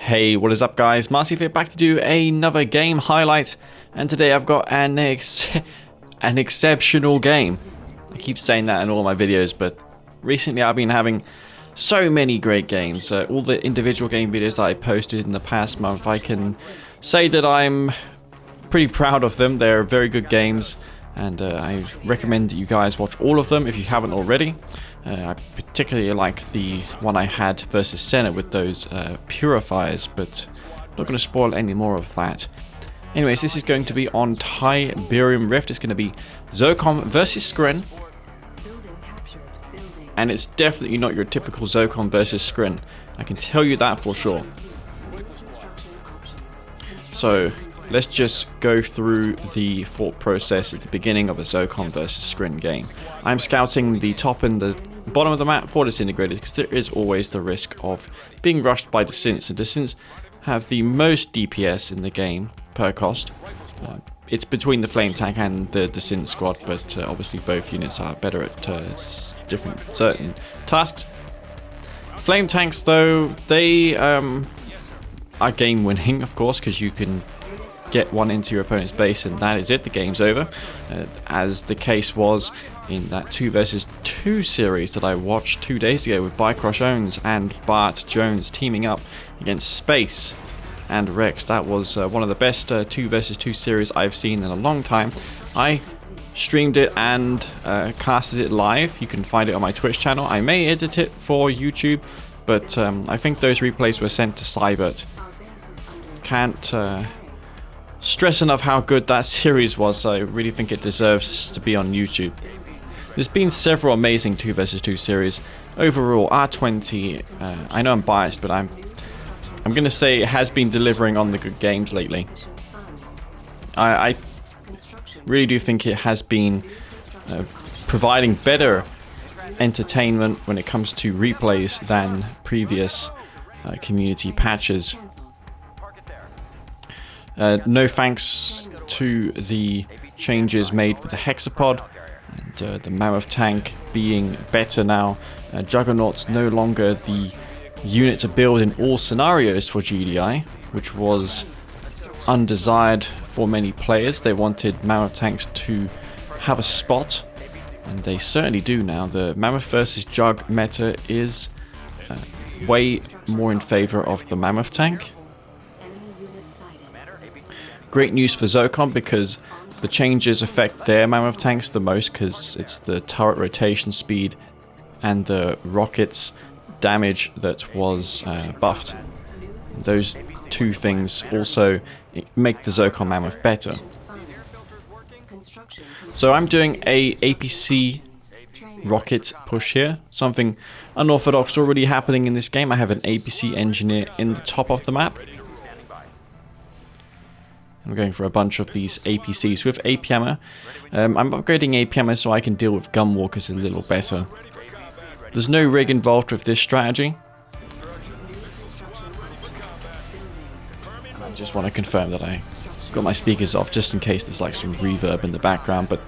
Hey, what is up guys? Marcy here back to do another game highlight and today I've got an ex an exceptional game. I keep saying that in all my videos but recently I've been having so many great games. Uh, all the individual game videos that I posted in the past month I can say that I'm pretty proud of them. They're very good games and uh, I recommend that you guys watch all of them if you haven't already. Uh, I particularly like the one I had versus Senna with those uh, purifiers, but I'm not going to spoil any more of that. Anyways, this is going to be on Tiberium Rift. It's going to be Zocom versus Scrin. And it's definitely not your typical Zocom versus Scrin. I can tell you that for sure. So, let's just go through the thought process at the beginning of a Zocom versus Scrin game. I'm scouting the top and the bottom of the map for Disintegrators because there is always the risk of being rushed by Desynts and Desynts have the most DPS in the game per cost. Uh, it's between the Flame Tank and the Descent squad, but uh, obviously both units are better at uh, different certain tasks. Flame Tanks though, they um, are game winning of course because you can get one into your opponent's base and that is it, the game's over. Uh, as the case was in that 2 versus 2 series that I watched two days ago with Bycross Owens and Bart Jones teaming up against Space and Rex. That was uh, one of the best uh, 2 versus 2 series I've seen in a long time. I streamed it and uh, casted it live. You can find it on my Twitch channel. I may edit it for YouTube, but um, I think those replays were sent to Cybert. Can't uh, stress enough how good that series was. I really think it deserves to be on YouTube. There's been several amazing 2 vs 2 series. Overall, R20, uh, I know I'm biased, but I'm I'm going to say it has been delivering on the good games lately. I, I really do think it has been uh, providing better entertainment when it comes to replays than previous uh, community patches. Uh, no thanks to the changes made with the Hexapod and uh, the Mammoth tank being better now. Uh, Juggernaut's no longer the unit to build in all scenarios for GDI, which was undesired for many players. They wanted Mammoth tanks to have a spot, and they certainly do now. The Mammoth versus Jug meta is uh, way more in favor of the Mammoth tank. Great news for Zocom because the changes affect their Mammoth tanks the most because it's the turret rotation speed and the rockets damage that was uh, buffed. Those two things also make the Zocom Mammoth better. So I'm doing a APC rocket push here, something unorthodox already happening in this game. I have an APC engineer in the top of the map I'm going for a bunch of these APCs with AP ammo. Um, I'm upgrading AP ammo so I can deal with gunwalkers a little better. There's no rig involved with this strategy. I just want to confirm that I got my speakers off just in case there's like some reverb in the background, but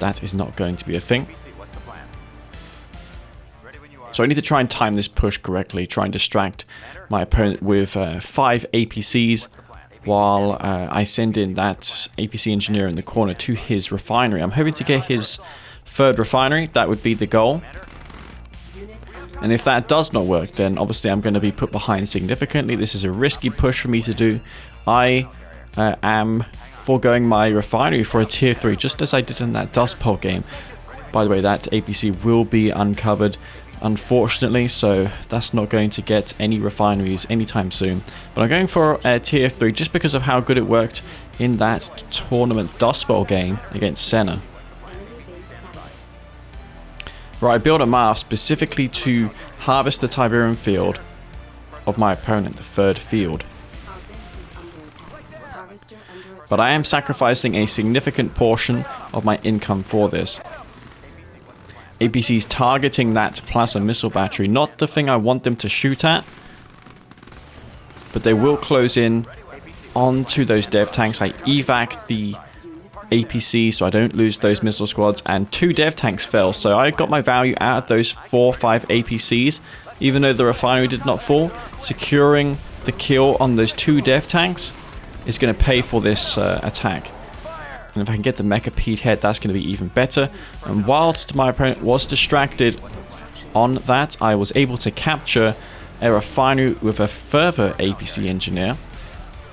that is not going to be a thing. So I need to try and time this push correctly, try and distract my opponent with uh, five APCs while uh, I send in that APC engineer in the corner to his refinery. I'm hoping to get his third refinery. That would be the goal. And if that does not work, then obviously I'm going to be put behind significantly. This is a risky push for me to do. I uh, am foregoing my refinery for a tier 3, just as I did in that Dust Bowl game. By the way, that APC will be uncovered unfortunately, so that's not going to get any refineries anytime soon. But I'm going for a tier 3 just because of how good it worked in that tournament Dust Bowl game against Senna. Right, I built a Marv specifically to harvest the Tiberium field of my opponent, the third field. But I am sacrificing a significant portion of my income for this. APC's targeting that plasma missile battery. Not the thing I want them to shoot at. But they will close in onto those dev tanks. I evac the APC so I don't lose those missile squads. And two dev tanks fell. So I got my value out of those four five APCs. Even though the refinery did not fall. Securing the kill on those two dev tanks is going to pay for this uh, attack. And if I can get the Mechapede head, that's going to be even better. And whilst my opponent was distracted on that, I was able to capture refinery with a further APC engineer.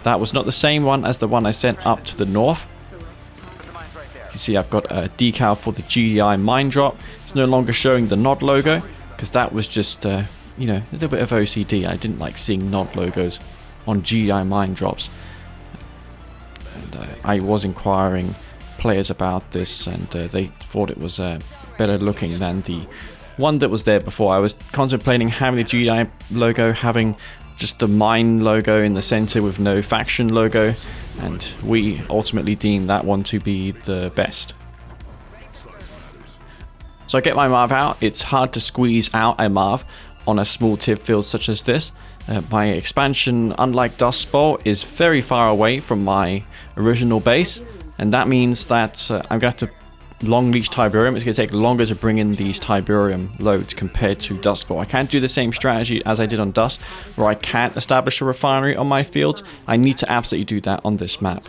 That was not the same one as the one I sent up to the north. You can see I've got a decal for the GDI mine drop. It's no longer showing the NOD logo because that was just, uh, you know, a little bit of OCD. I didn't like seeing NOD logos on GDI mine drops. And uh, I was inquiring players about this and uh, they thought it was uh, better looking than the one that was there before. I was contemplating having the GDI logo, having just the mine logo in the center with no faction logo, and we ultimately deemed that one to be the best. So I get my Marv out. It's hard to squeeze out a Marv on a small tip field such as this. Uh, my expansion, unlike Dust Bowl, is very far away from my original base, and that means that uh, I'm going to have to long leech Tiberium, it's going to take longer to bring in these Tiberium loads compared to Dust Bowl. I can't do the same strategy as I did on Dust, where I can't establish a refinery on my fields. I need to absolutely do that on this map.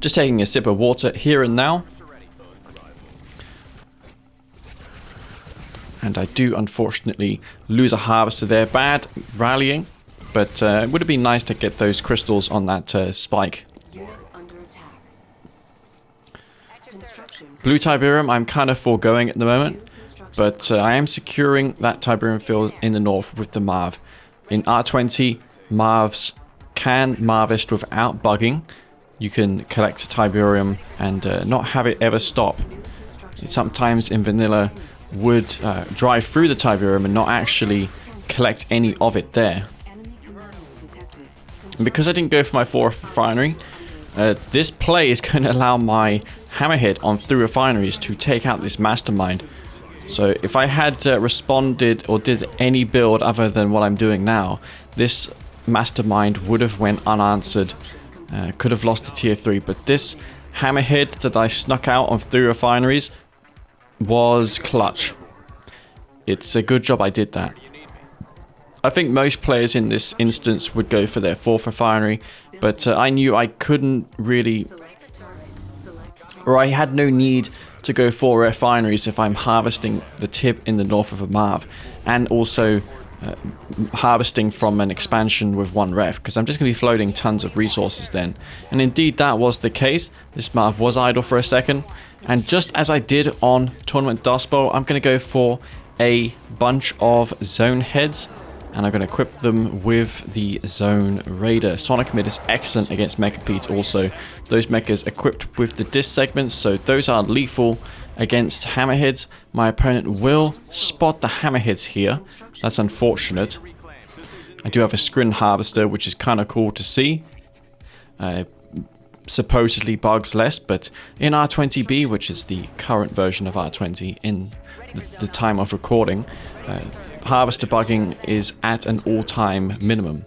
Just taking a sip of water here and now. And I do unfortunately lose a harvester there. Bad rallying. But uh, it would have been nice to get those crystals on that uh, spike. Blue Tiberium I'm kind of foregoing at the moment. But uh, I am securing that Tiberium field in the north with the Marv. In R20, Marvs can Marvest without bugging. You can collect Tiberium and uh, not have it ever stop. Sometimes in vanilla would uh, drive through the Tiberium and not actually collect any of it there. And because I didn't go for my fourth refinery, uh, this play is going to allow my hammerhead on three refineries to take out this mastermind. So if I had uh, responded or did any build other than what I'm doing now, this mastermind would have went unanswered. Uh, could have lost the tier 3, but this hammerhead that I snuck out on three refineries was clutch. It's a good job I did that. I think most players in this instance would go for their fourth refinery, but uh, I knew I couldn't really, or I had no need to go for refineries if I'm harvesting the tip in the north of a Marv, and also uh, harvesting from an expansion with one ref, because I'm just going to be floating tons of resources then. And indeed that was the case. This map was idle for a second, and just as I did on Tournament Dust Bowl, I'm going to go for a bunch of zone heads and I'm going to equip them with the Zone Raider. Sonic Mid is excellent against Mechapede also. Those mechas equipped with the disc segments, so those are lethal against hammerheads. My opponent will spot the hammerheads here. That's unfortunate. I do have a Scrin Harvester, which is kind of cool to see. Uh, supposedly bugs less, but in R20B, which is the current version of R20 in the, the time of recording, uh, harvester bugging is at an all-time minimum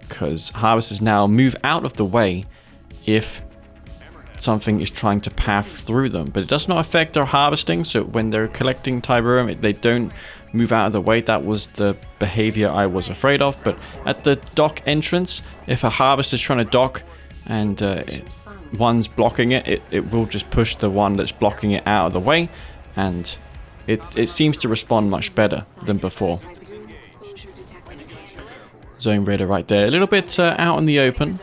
because harvesters now move out of the way if something is trying to path through them. But it does not affect their harvesting, so when they're collecting Tiberium, they don't move out of the way. That was the behavior I was afraid of. But at the dock entrance, if a harvester is trying to dock and uh, one's blocking it, it, it will just push the one that's blocking it out of the way and it, it seems to respond much better than before. Zone Raider right there. A little bit uh, out in the open.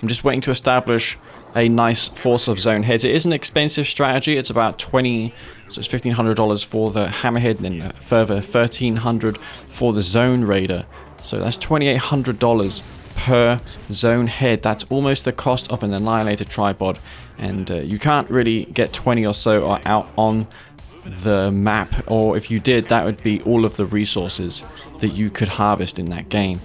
I'm just waiting to establish a nice force of zone heads. It is an expensive strategy. It's about 20, so it's $1,500 for the Hammerhead and then further 1300 for the Zone Raider. So that's $2,800 per zone head. That's almost the cost of an Annihilator tripod. And uh, you can't really get 20 or so out on the map, or if you did, that would be all of the resources that you could harvest in that game.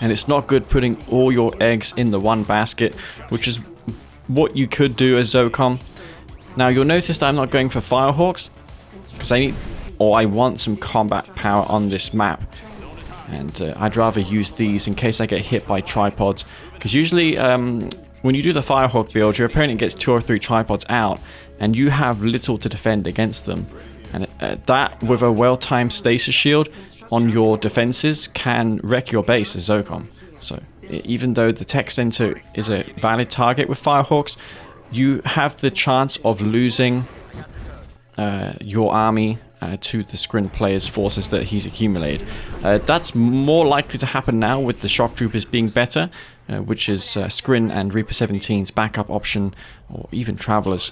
And it's not good putting all your eggs in the one basket, which is what you could do as Zocom. Now you'll notice that I'm not going for Firehawks, because I need, or I want some combat power on this map. And uh, I'd rather use these in case I get hit by tripods, because usually um, when you do the Firehawk build, your opponent gets two or three tripods out, and you have little to defend against them. And uh, that with a well-timed stasis shield on your defenses can wreck your base as Zocom. So even though the tech center is a valid target with Firehawks, you have the chance of losing uh, your army uh, to the Scrin player's forces that he's accumulated. Uh, that's more likely to happen now with the Shock Troopers being better, uh, which is uh, Scrin and Reaper 17's backup option, or even Travelers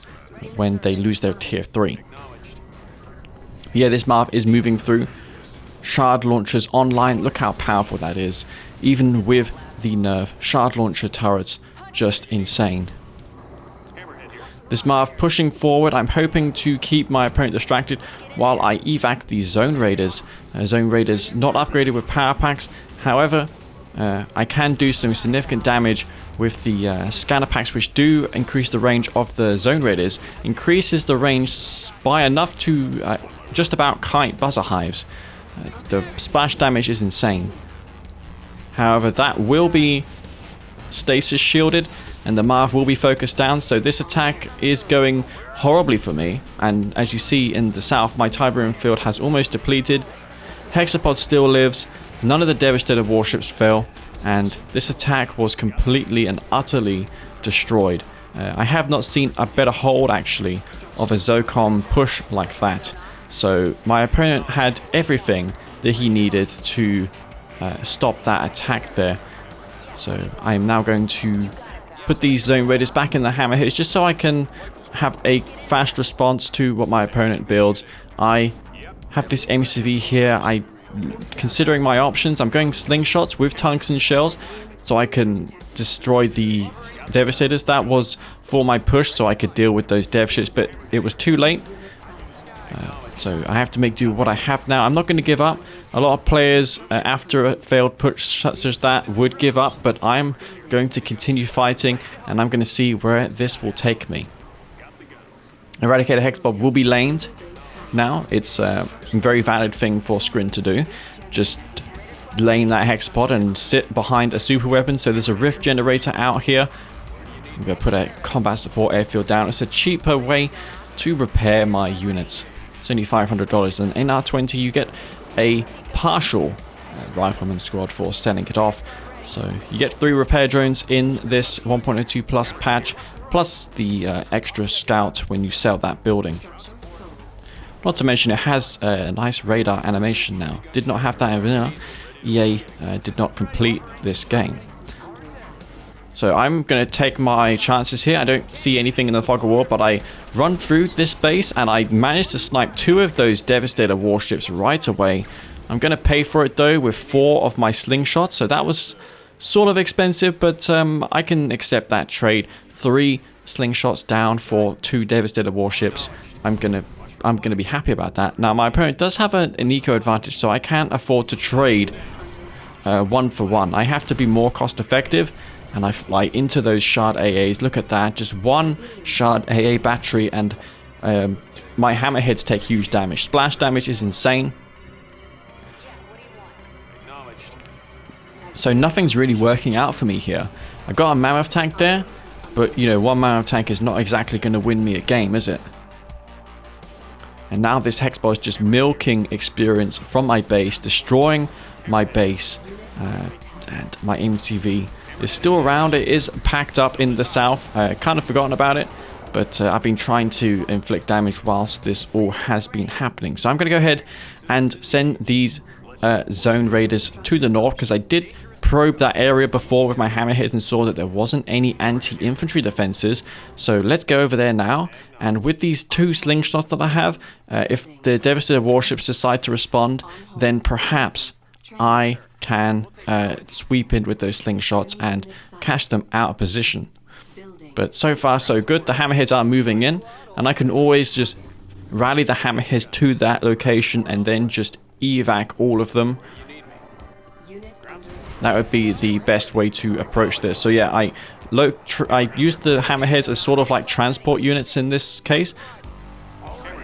when they lose their tier 3. Yeah, this Marv is moving through. Shard launchers online, look how powerful that is. Even with the nerve. Shard launcher turrets, just insane. This Marv pushing forward, I'm hoping to keep my opponent distracted while I evac the Zone Raiders. Uh, Zone Raiders not upgraded with power packs, however, uh, I can do some significant damage with the uh, scanner packs which do increase the range of the Zone Raiders, increases the range by enough to uh, just about kite buzzer hives. Uh, the splash damage is insane. However, that will be stasis shielded and the Marv will be focused down, so this attack is going horribly for me. And as you see in the south, my Tiberium field has almost depleted. Hexapod still lives, none of the Devastator warships fell, and this attack was completely and utterly destroyed. Uh, I have not seen a better hold actually of a Zocom push like that. So my opponent had everything that he needed to uh, stop that attack there. So I am now going to put these zone raiders back in the hammerheads just so I can have a fast response to what my opponent builds. I have this MCV here. I, considering my options, I'm going slingshots with tungsten shells so I can destroy the devastators. That was for my push so I could deal with those dev ships, but it was too late. So I have to make do what I have now. I'm not going to give up. A lot of players, uh, after a failed push such as that, would give up, but I'm going to continue fighting, and I'm going to see where this will take me. Eradicator Hexpod will be lamed now. It's uh, a very valid thing for Scrin to do. Just lane that Hexpod and sit behind a super weapon. So there's a Rift generator out here. I'm going to put a combat support airfield down. It's a cheaper way to repair my units. It's only $500 and in R20 you get a partial uh, rifleman squad for sending it off. So you get three repair drones in this 1.02 plus patch, plus the uh, extra scout when you sell that building. Not to mention it has a nice radar animation now. Did not have that in vanilla. EA uh, did not complete this game. So I'm going to take my chances here. I don't see anything in the fog of war, but I run through this base and I manage to snipe two of those Devastator warships right away. I'm going to pay for it though with four of my slingshots. So that was sort of expensive, but um, I can accept that trade. Three slingshots down for two Devastator warships. I'm going to I'm going to be happy about that. Now, my opponent does have an, an eco advantage, so I can't afford to trade uh, one for one. I have to be more cost effective and I fly into those shard AAs. Look at that, just one shard AA battery and um, my hammerheads take huge damage. Splash damage is insane. So nothing's really working out for me here. I got a mammoth tank there, but you know, one mammoth tank is not exactly going to win me a game, is it? And now this Hexbot is just milking experience from my base, destroying my base uh, and my MCV is still around. It is packed up in the south. I kind of forgotten about it, but uh, I've been trying to inflict damage whilst this all has been happening. So I'm going to go ahead and send these uh, zone raiders to the north because I did probe that area before with my hammerheads and saw that there wasn't any anti-infantry defenses. So let's go over there now. And with these two slingshots that I have, uh, if the Devastator warships decide to respond, then perhaps I can uh, sweep in with those slingshots and cash them out of position. But so far so good. The hammerheads are moving in and I can always just rally the hammerheads to that location and then just evac all of them. That would be the best way to approach this. So yeah, I I used the hammerheads as sort of like transport units in this case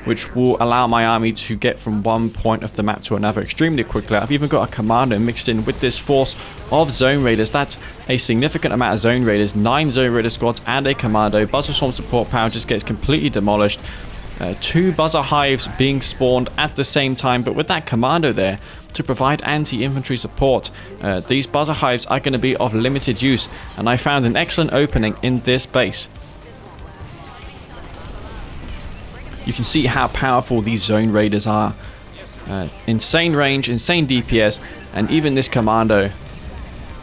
which will allow my army to get from one point of the map to another extremely quickly. I've even got a commando mixed in with this force of zone raiders. That's a significant amount of zone raiders, nine zone raider squads and a commando. Buzzer Swarm support power just gets completely demolished. uh, two buzzer hives being spawned at the same time, but with that commando there to provide anti-infantry support, uh, these buzzer hives are going to be of limited use, and I found an excellent opening in this base. You can see how powerful these zone raiders are. Uh, insane range, insane DPS, and even this commando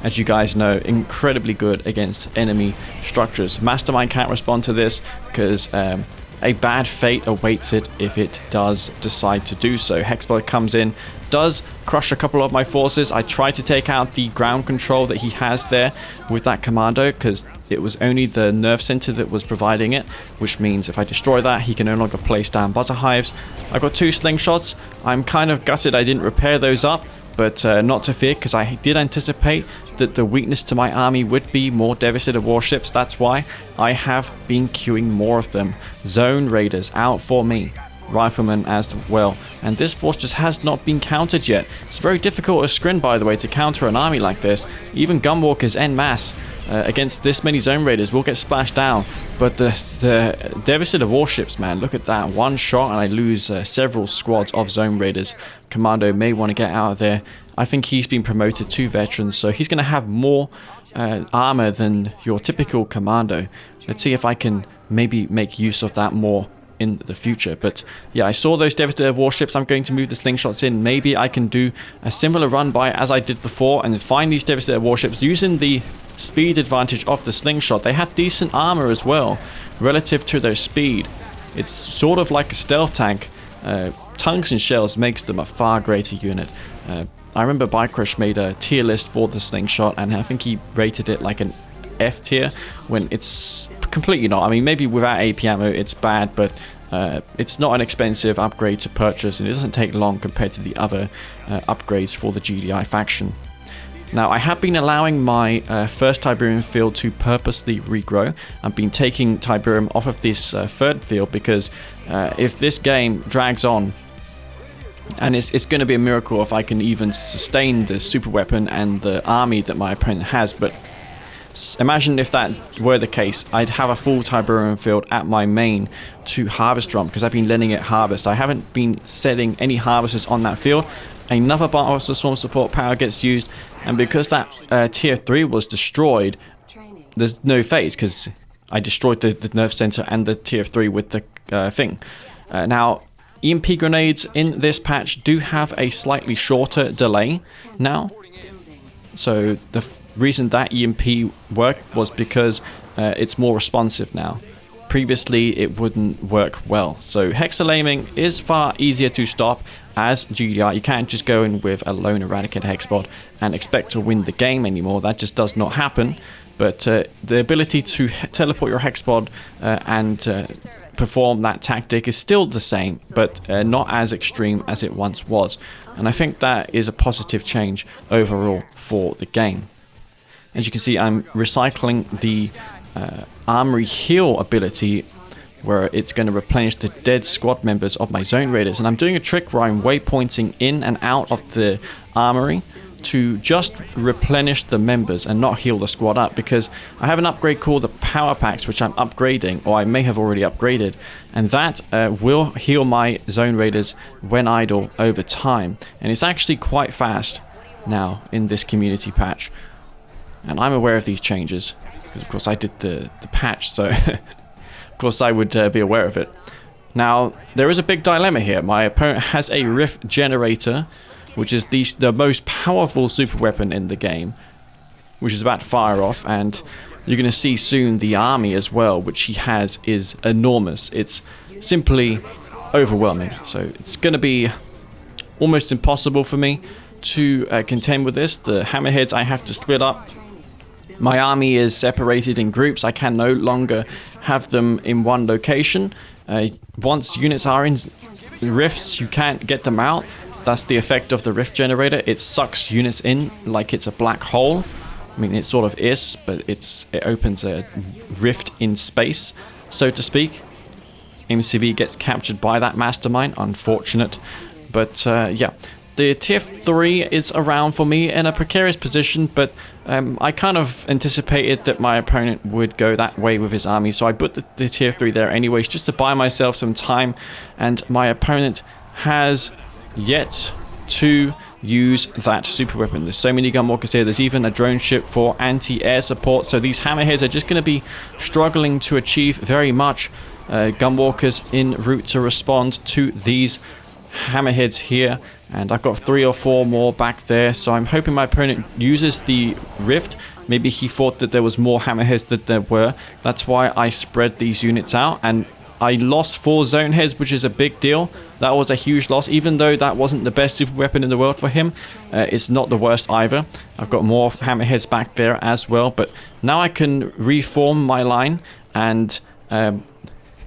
as you guys know, incredibly good against enemy structures. Mastermind can't respond to this because um, a bad fate awaits it if it does decide to do so. Hexapod comes in, does crush a couple of my forces. I try to take out the ground control that he has there with that commando because it was only the nerve center that was providing it, which means if I destroy that, he can no longer place down buzzer hives. I've got two slingshots. I'm kind of gutted I didn't repair those up, but uh, not to fear because I did anticipate that the weakness to my army would be more devastator warships. That's why I have been queuing more of them. Zone Raiders out for me. Riflemen as well. And this force just has not been countered yet. It's very difficult as Scrin, by the way, to counter an army like this. Even Gunwalkers en masse uh, against this many Zone Raiders will get splashed down. But the, the of warships, man, look at that. One shot and I lose uh, several squads of Zone Raiders. Commando may want to get out of there. I think he's been promoted to veteran, so he's going to have more uh, armor than your typical commando. Let's see if I can maybe make use of that more in the future. But yeah, I saw those Devastator warships. I'm going to move the slingshots in. Maybe I can do a similar run by as I did before and find these Devastator warships using the speed advantage of the slingshot. They have decent armor as well relative to their speed. It's sort of like a stealth tank. Uh, tungsten shells makes them a far greater unit. Uh, I remember Bike made a tier list for the slingshot and I think he rated it like an F tier when it's completely not. I mean, maybe without AP ammo it's bad, but uh, it's not an expensive upgrade to purchase and it doesn't take long compared to the other uh, upgrades for the GDI faction. Now, I have been allowing my uh, first Tiberium field to purposely regrow. I've been taking Tiberium off of this uh, third field because uh, if this game drags on and it's, it's going to be a miracle if I can even sustain the super weapon and the army that my opponent has. But imagine if that were the case. I'd have a full Tiberium field at my main to harvest from because I've been letting it harvest. I haven't been setting any harvesters on that field. Another Bartholster Swarm support power gets used. And because that uh, tier 3 was destroyed, there's no phase because I destroyed the, the nerve center and the tier 3 with the uh, thing. Uh, now, EMP grenades in this patch do have a slightly shorter delay now. So the reason that EMP worked was because uh, it's more responsive now. Previously, it wouldn't work well. So Hexalaming is far easier to stop as GDI. You can't just go in with a lone Eradicate Hexbot and expect to win the game anymore. That just does not happen. But uh, the ability to teleport your Hexbot uh, and uh, perform that tactic is still the same, but uh, not as extreme as it once was. And I think that is a positive change overall for the game. As you can see, I'm recycling the uh, Armory Heal ability where it's going to replenish the dead squad members of my Zone Raiders. And I'm doing a trick where I'm waypointing in and out of the Armory to just replenish the members and not heal the squad up because I have an upgrade called the Power Packs which I'm upgrading or I may have already upgraded and that uh, will heal my Zone Raiders when idle over time and it's actually quite fast now in this community patch and I'm aware of these changes because of course I did the, the patch so of course I would uh, be aware of it. Now, there is a big dilemma here. My opponent has a Rift Generator which is the, the most powerful super weapon in the game, which is about to fire off, and you're going to see soon the army as well, which he has is enormous. It's simply overwhelming. So it's going to be almost impossible for me to uh, contend with this. The hammerheads I have to split up. My army is separated in groups. I can no longer have them in one location. Uh, once units are in rifts, you can't get them out. That's the effect of the rift generator. It sucks units in like it's a black hole. I mean, it sort of is, but it's it opens a rift in space, so to speak. MCV gets captured by that mastermind. Unfortunate. But uh, yeah, The tier 3 is around for me in a precarious position, but um, I kind of anticipated that my opponent would go that way with his army, so I put the, the tier 3 there anyways, just to buy myself some time, and my opponent has yet to use that super weapon. There's so many gunwalkers here. There's even a drone ship for anti-air support. So these hammerheads are just going to be struggling to achieve very much. Uh, gunwalkers in route to respond to these hammerheads here. And I've got three or four more back there. So I'm hoping my opponent uses the rift. Maybe he thought that there was more hammerheads than there were. That's why I spread these units out. And I lost four zone heads, which is a big deal. That was a huge loss, even though that wasn't the best super weapon in the world for him. Uh, it's not the worst either. I've got more hammerheads back there as well, but now I can reform my line and um,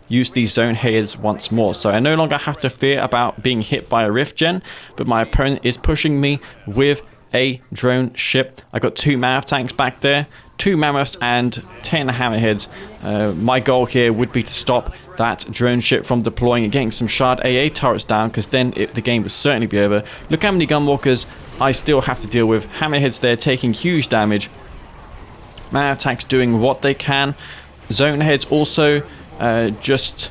use these zone heads once more. So I no longer have to fear about being hit by a rift gen, but my opponent is pushing me with a drone ship. I got two mammoth tanks back there, two mammoths and 10 hammerheads. Uh, my goal here would be to stop that drone ship from deploying and getting some shard AA turrets down because then it, the game would certainly be over. Look how many gunwalkers I still have to deal with. Hammerheads there taking huge damage. Mammoth tanks doing what they can. Zone heads also uh, just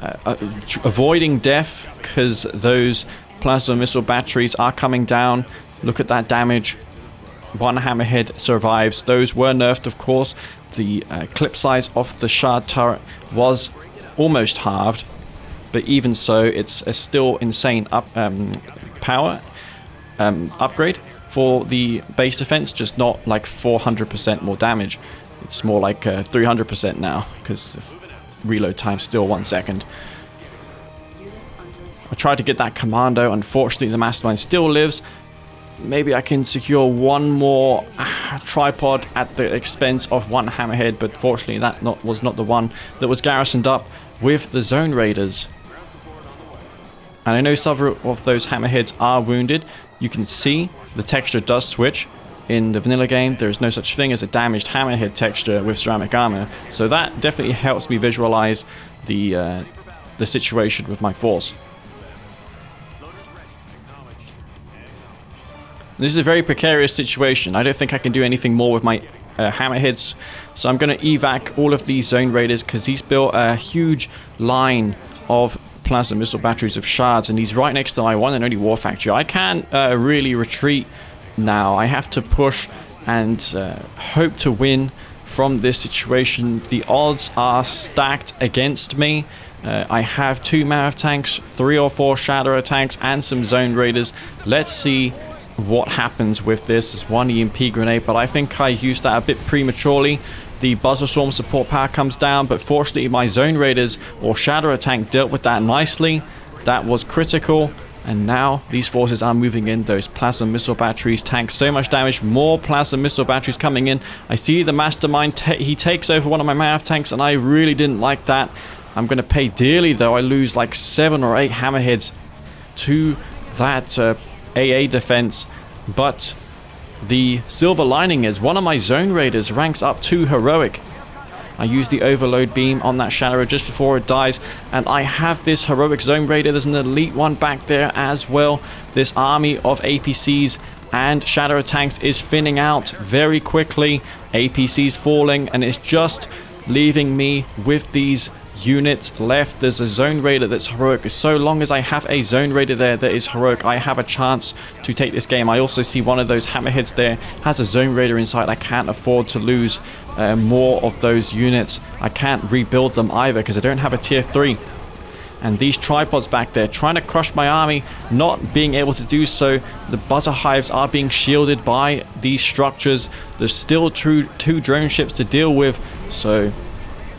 uh, uh avoiding death because those plasma missile batteries are coming down. Look at that damage. One hammerhead survives. Those were nerfed, of course. The uh, clip size of the shard turret was almost halved, but even so, it's a still insane up um, power um, upgrade for the base defense, just not like 400% more damage. It's more like 300% uh, now, because reload time still one second. I tried to get that commando, unfortunately the mastermind still lives. Maybe I can secure one more uh, tripod at the expense of one hammerhead, but fortunately that not, was not the one that was garrisoned up with the Zone Raiders. And I know several of those hammerheads are wounded. You can see the texture does switch. In the vanilla game, there is no such thing as a damaged hammerhead texture with ceramic armor. So that definitely helps me visualize the, uh, the situation with my force. This is a very precarious situation. I don't think I can do anything more with my uh, hammerheads. So I'm going to evac all of these zone raiders because he's built a huge line of plasma missile batteries of shards and he's right next to my one and only war factory. I can't uh, really retreat now. I have to push and uh, hope to win from this situation. The odds are stacked against me. Uh, I have two Mammoth tanks, three or four Shadow tanks, and some Zone Raiders. Let's see what happens with this is one EMP grenade, but I think I used that a bit prematurely. The Buzzer Swarm support power comes down, but fortunately my Zone Raiders or Shadow tank dealt with that nicely. That was critical. And now these forces are moving in those plasma missile batteries. Tank so much damage. More plasma missile batteries coming in. I see the mastermind. he takes over one of my Mammoth tanks and I really didn't like that. I'm going to pay dearly though. I lose like seven or eight hammerheads to that uh, AA defense, but the silver lining is one of my zone raiders ranks up to heroic. I use the overload beam on that Shadow just before it dies, and I have this heroic zone raider. There's an elite one back there as well. This army of APCs and Shadow tanks is thinning out very quickly. APCs falling, and it's just leaving me with these units left. There's a zone raider that's heroic. So long as I have a zone raider there that is heroic, I have a chance to take this game. I also see one of those hammerheads there has a zone raider inside. I can't afford to lose uh, more of those units. I can't rebuild them either because I don't have a tier 3. And these tripods back there trying to crush my army, not being able to do so. The buzzer hives are being shielded by these structures. There's still two, two drone ships to deal with. So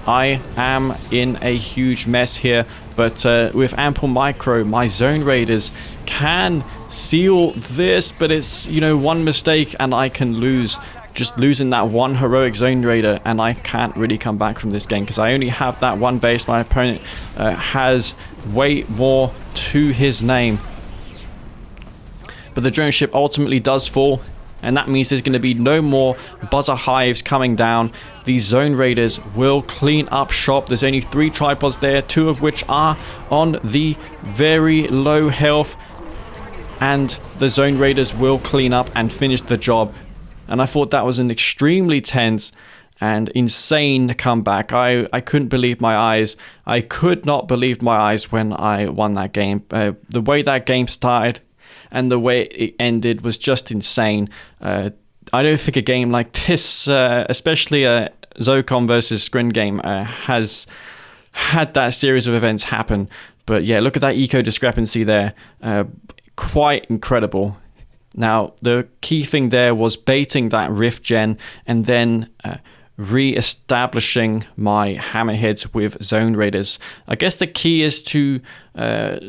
I am in a huge mess here, but uh, with ample micro, my zone raiders can seal this, but it's, you know, one mistake and I can lose. Just losing that one heroic zone raider and I can't really come back from this game because I only have that one base. My opponent uh, has way more to his name. But the drone ship ultimately does fall and that means there's going to be no more buzzer hives coming down. These zone raiders will clean up shop. There's only three tripods there, two of which are on the very low health. and the Zone Raiders will clean up and finish the job. And I thought that was an extremely tense and insane comeback. I, I couldn't believe my eyes. I could not believe my eyes when I won that game. Uh, the way that game started and the way it ended was just insane. Uh, I don't think a game like this, uh, especially a Zocom versus Scrin game, uh, has had that series of events happen. But yeah, look at that eco discrepancy there. Uh, quite incredible. Now, the key thing there was baiting that Rift Gen and then uh, re-establishing my hammerheads with zone raiders. I guess the key is to uh,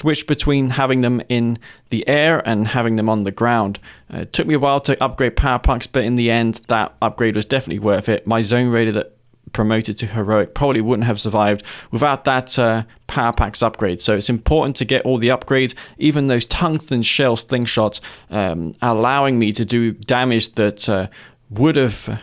switch between having them in the air and having them on the ground. Uh, it took me a while to upgrade power packs, but in the end, that upgrade was definitely worth it. My zone raider that promoted to heroic probably wouldn't have survived without that uh, power packs upgrade so it's important to get all the upgrades even those tungsten shell slingshots um, allowing me to do damage that uh, would have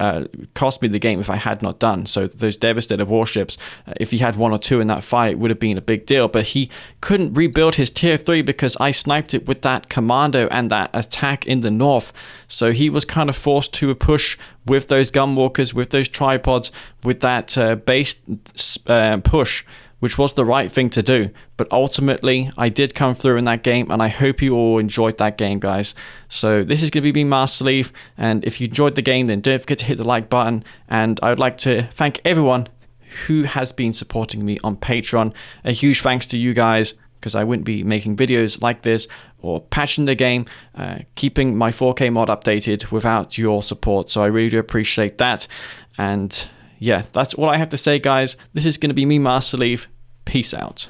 uh, cost me the game if I had not done. So those devastator warships, uh, if he had one or two in that fight, would have been a big deal. But he couldn't rebuild his tier three because I sniped it with that commando and that attack in the north. So he was kind of forced to a push with those gunwalkers, with those tripods, with that uh, base uh, push which was the right thing to do. But ultimately, I did come through in that game, and I hope you all enjoyed that game, guys. So this is going to be me, Master Leaf, and if you enjoyed the game, then don't forget to hit the like button. And I would like to thank everyone who has been supporting me on Patreon. A huge thanks to you guys, because I wouldn't be making videos like this or patching the game, uh, keeping my 4K mod updated without your support. So I really do appreciate that. And yeah, that's all I have to say, guys. This is going to be me, Master Leaf. Peace out.